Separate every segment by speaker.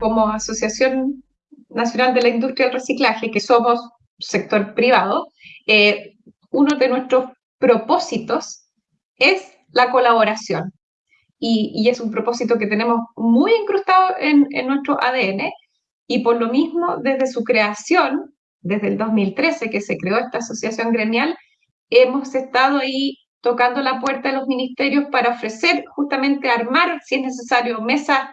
Speaker 1: como Asociación Nacional de la Industria del Reciclaje, que somos sector privado, eh, uno de nuestros propósitos es la colaboración. Y, es un propósito que tenemos muy incrustado en, nuestro ADN y por lo mismo desde su creación, desde el 2013 que se creó esta asociación gremial, hemos estado ahí tocando la puerta de los ministerios para ofrecer justamente armar, si es necesario, mesas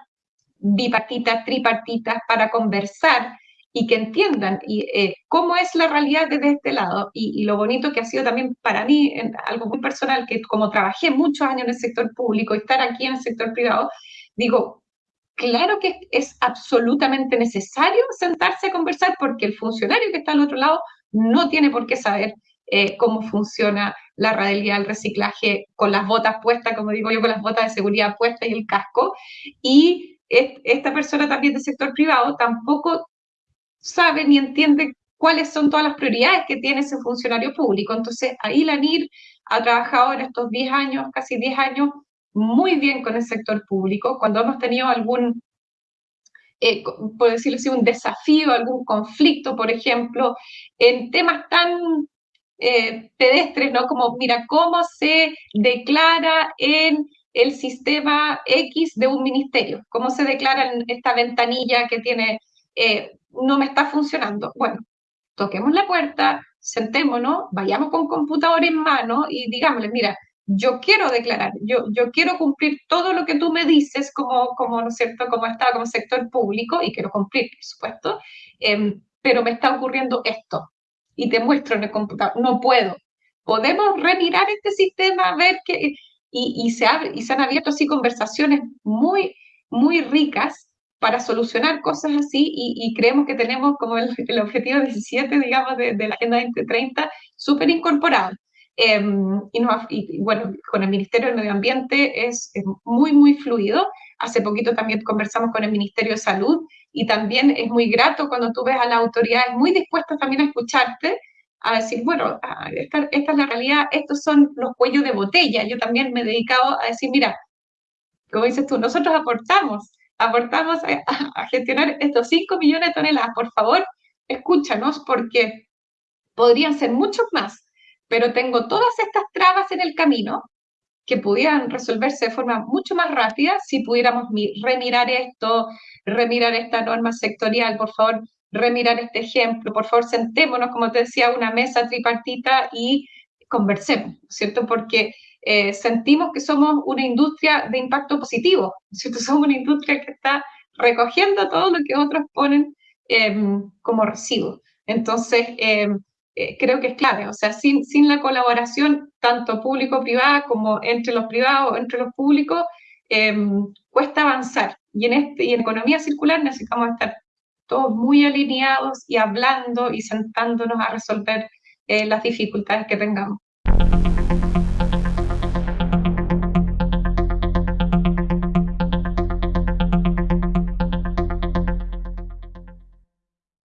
Speaker 1: bipartitas, tripartitas para conversar y que entiendan y, eh, cómo es la realidad desde este lado. Y, lo bonito que ha sido también para mí, algo muy personal, que como trabajé muchos años en el sector público estar aquí en el sector privado, digo, claro que es absolutamente necesario sentarse a conversar porque el funcionario que está al otro lado no tiene por qué saber eh, cómo funciona la radialidad del reciclaje con las botas puestas, como digo yo, con las botas de seguridad puestas y el casco. Y esta persona también del sector privado tampoco sabe ni entiende cuáles son todas las prioridades que tiene ese funcionario público. Entonces, ahí la NIR ha trabajado en estos 10 años, casi 10 años, muy bien con el sector público. Cuando hemos tenido algún, eh, por decirlo así, un desafío, algún conflicto, por ejemplo, en temas tan eh, pedestres, ¿no? Como, mira, ¿cómo se declara en el sistema X de un ministerio? ¿Cómo se declara en esta ventanilla que tiene, eh, no me está funcionando? Bueno, toquemos la puerta, sentémonos, vayamos con computador en mano y digámosle, mira, yo quiero declarar, yo, yo quiero cumplir todo lo que tú me dices como, como ¿no es cierto?, como Estado, como sector público, y quiero cumplir, por supuesto, em, pero me está ocurriendo esto, y te muestro en el computador, no puedo. Podemos remirar este sistema, ver que, y, se, abre, y se han abierto así conversaciones muy, muy ricas para solucionar cosas así y, creemos que tenemos como el, objetivo 17, digamos, de, la Agenda 2030 súper incorporado. Em, y, bueno, con el Ministerio del Medio Ambiente es, muy, muy fluido. Hace poquito también conversamos con el Ministerio de Salud y también es muy grato cuando tú ves a las autoridades muy dispuestas también a escucharte a decir, bueno, esta, esta, es la realidad, estos son los cuellos de botella. Yo también me he dedicado a decir, mira, como dices tú, nosotros aportamos, aportamos a, gestionar estos 5 millones de toneladas. Por favor, escúchanos porque podrían ser muchos más, pero tengo todas estas trabas en el camino que pudieran resolverse de forma mucho más rápida si pudiéramos remirar esto, remirar esta norma sectorial, por favor, remirar este ejemplo, por favor, sentémonos, como te decía, una mesa tripartita y conversemos, ¿cierto? Porque eh, sentimos que somos una industria de impacto positivo, ¿cierto? Somos una industria que está recogiendo todo lo que otros ponen em, como residuo. Entonces, em, eh, creo que es clave, o sea, sin, sin la colaboración, tanto público-privada como entre los privados, entre los públicos, em, cuesta avanzar. Y en, este, y en economía circular necesitamos estar todos muy alineados y hablando y sentándonos a resolver eh, las dificultades que tengamos.